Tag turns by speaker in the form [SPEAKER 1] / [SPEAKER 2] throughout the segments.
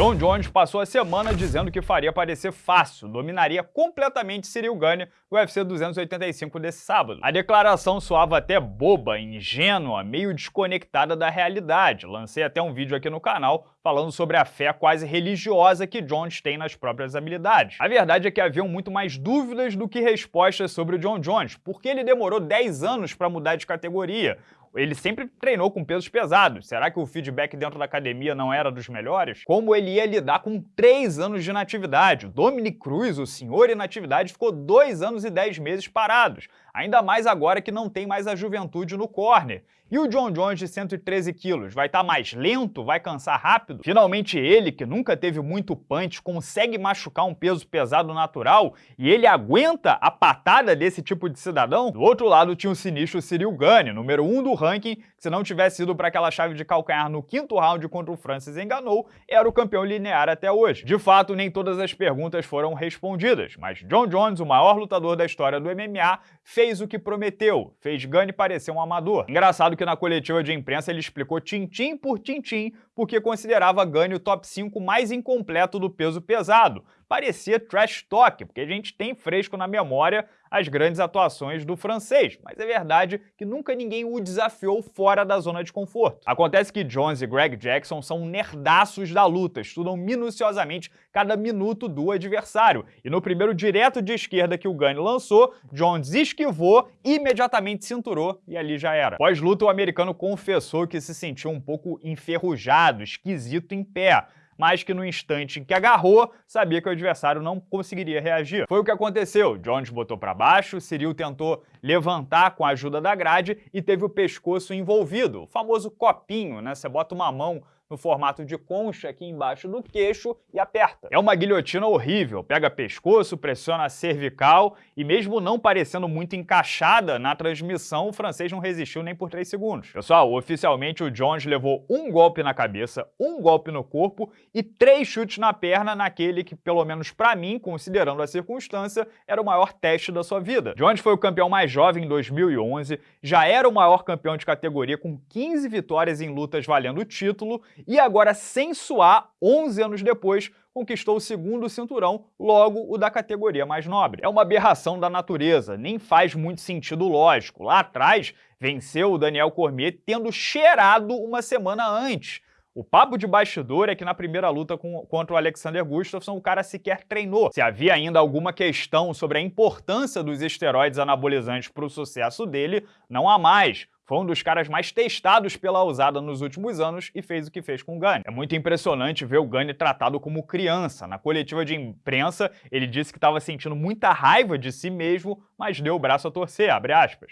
[SPEAKER 1] John Jones passou a semana dizendo que faria parecer fácil, dominaria completamente Cyril Gane no UFC 285 desse sábado. A declaração soava até boba, ingênua, meio desconectada da realidade. Lancei até um vídeo aqui no canal falando sobre a fé quase religiosa que Jones tem nas próprias habilidades. A verdade é que haviam muito mais dúvidas do que respostas sobre o John Jones, porque ele demorou 10 anos para mudar de categoria ele sempre treinou com pesos pesados. Será que o feedback dentro da academia não era dos melhores? Como ele ia lidar com três anos de inatividade? O Dominic Cruz, o senhor inatividade, ficou dois anos e dez meses parados. Ainda mais agora que não tem mais a juventude no corner. E o John Jones de 113 quilos? Vai estar tá mais lento? Vai cansar rápido? Finalmente ele, que nunca teve muito punch, consegue machucar um peso pesado natural e ele aguenta a patada desse tipo de cidadão? Do outro lado tinha o sinistro Cyril Gane, número 1 um do ranking, que se não tivesse ido para aquela chave de calcanhar no quinto round contra o Francis enganou, era o campeão linear até hoje. De fato, nem todas as perguntas foram respondidas, mas John Jones, o maior lutador da história do MMA, fez o que prometeu, fez Gane parecer um amador. Engraçado que na coletiva de imprensa ele explicou tintim por tintim porque considerava Gane o top 5 mais incompleto do peso pesado. Parecia trash talk, porque a gente tem fresco na memória as grandes atuações do francês, mas é verdade que nunca ninguém o desafiou fora da zona de conforto. Acontece que Jones e Greg Jackson são nerdaços da luta, estudam minuciosamente cada minuto do adversário, e no primeiro direto de esquerda que o Gane lançou, Jones esquivou, imediatamente cinturou e ali já era. Pós-luta, o americano confessou que se sentiu um pouco enferrujado, esquisito em pé, mas que no instante em que agarrou, sabia que o adversário não conseguiria reagir. Foi o que aconteceu. Jones botou para baixo, Cyril tentou levantar com a ajuda da grade e teve o pescoço envolvido, o famoso copinho, né? Você bota uma mão no formato de concha aqui embaixo do queixo e aperta. É uma guilhotina horrível, pega pescoço, pressiona a cervical e mesmo não parecendo muito encaixada na transmissão, o francês não resistiu nem por 3 segundos. Pessoal, oficialmente o Jones levou um golpe na cabeça, um golpe no corpo e três chutes na perna naquele que, pelo menos para mim, considerando a circunstância, era o maior teste da sua vida. Jones foi o campeão mais jovem em 2011, já era o maior campeão de categoria com 15 vitórias em lutas valendo o título e agora, sem suar, 11 anos depois, conquistou o segundo cinturão, logo o da categoria mais nobre. É uma aberração da natureza, nem faz muito sentido lógico. Lá atrás, venceu o Daniel Cormier tendo cheirado uma semana antes. O papo de bastidor é que na primeira luta com, contra o Alexander Gustafsson o cara sequer treinou. Se havia ainda alguma questão sobre a importância dos esteroides anabolizantes para o sucesso dele, não há mais. Foi um dos caras mais testados pela usada nos últimos anos e fez o que fez com o Gane. É muito impressionante ver o Gane tratado como criança. Na coletiva de imprensa, ele disse que estava sentindo muita raiva de si mesmo, mas deu o braço a torcer,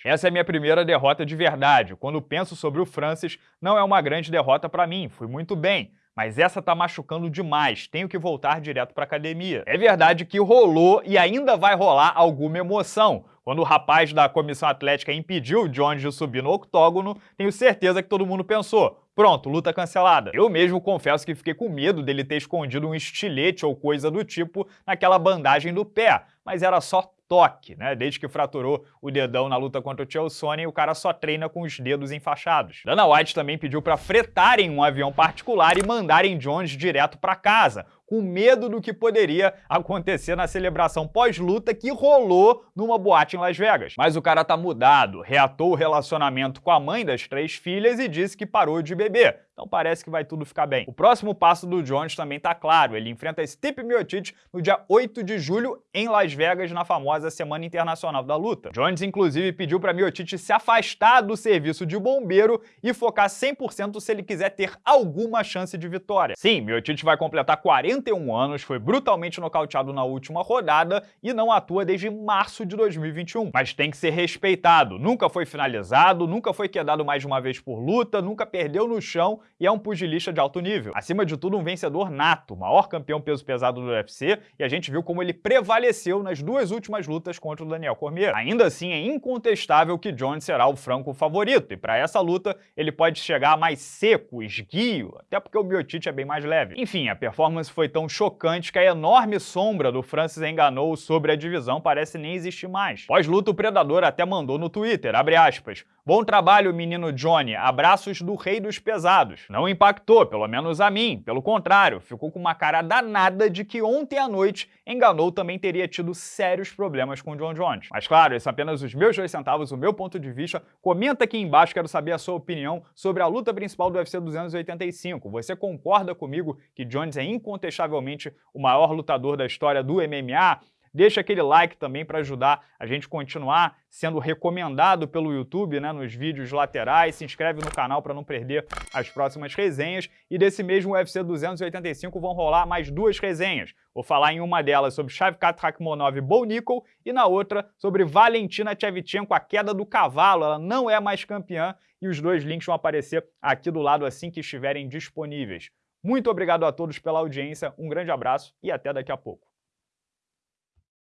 [SPEAKER 1] Essa é a minha primeira derrota de verdade. Quando penso sobre o Francis, não é uma grande derrota para mim, fui muito bem mas essa tá machucando demais, tenho que voltar direto pra academia. É verdade que rolou e ainda vai rolar alguma emoção. Quando o rapaz da comissão atlética impediu o Jones de subir no octógono, tenho certeza que todo mundo pensou, Pronto, luta cancelada. Eu mesmo confesso que fiquei com medo dele ter escondido um estilete ou coisa do tipo naquela bandagem do pé, mas era só toque, né? Desde que fraturou o dedão na luta contra o Chael Sonnen, o cara só treina com os dedos enfaixados. Dana White também pediu para fretarem um avião particular e mandarem Jones direto para casa, com medo do que poderia acontecer na celebração pós-luta que rolou numa boate em Las Vegas. Mas o cara tá mudado, reatou o relacionamento com a mãe das três filhas e disse que parou de beber. Então parece que vai tudo ficar bem. O próximo passo do Jones também tá claro, ele enfrenta Stipe Miocic no dia 8 de julho em Las Vegas, na famosa Semana Internacional da Luta. Jones, inclusive, pediu para Miocic se afastar do serviço de bombeiro e focar 100% se ele quiser ter alguma chance de vitória. Sim, Miocic vai completar 41 anos, foi brutalmente nocauteado na última rodada e não atua desde março de 2021. Mas tem que ser respeitado, nunca foi finalizado, nunca foi quedado mais de uma vez por luta, nunca perdeu no chão e é um pugilista de alto nível. Acima de tudo, um vencedor nato, maior campeão peso pesado do UFC, e a gente viu como ele prevaleceu nas duas últimas lutas contra o Daniel Cormier. Ainda assim, é incontestável que Jones será o franco favorito, e para essa luta ele pode chegar mais seco, esguio, até porque o Miocic é bem mais leve. Enfim, a performance foi tão chocante que a enorme sombra do Francis enganou sobre a divisão parece nem existir mais. Pós-luta, o Predador até mandou no Twitter, abre aspas, Bom trabalho, menino Johnny, abraços do rei dos pesados. Não impactou, pelo menos a mim. Pelo contrário, ficou com uma cara danada de que ontem à noite enganou também teria tido sérios problemas com John Jones. Mas claro, esses são apenas os meus dois centavos, o meu ponto de vista. Comenta aqui embaixo, quero saber a sua opinião sobre a luta principal do UFC 285. Você concorda comigo que Jones é incontestavelmente o maior lutador da história do MMA? Deixa aquele like também para ajudar a gente continuar sendo recomendado pelo YouTube né, nos vídeos laterais. Se inscreve no canal para não perder as próximas resenhas. E desse mesmo UFC 285 vão rolar mais duas resenhas. Vou falar em uma delas sobre Shavkat Rakhmonov e Bo Nickel e na outra sobre Valentina Shevchenko, a queda do cavalo. Ela não é mais campeã e os dois links vão aparecer aqui do lado assim que estiverem disponíveis. Muito obrigado a todos pela audiência, um grande abraço e até daqui a pouco.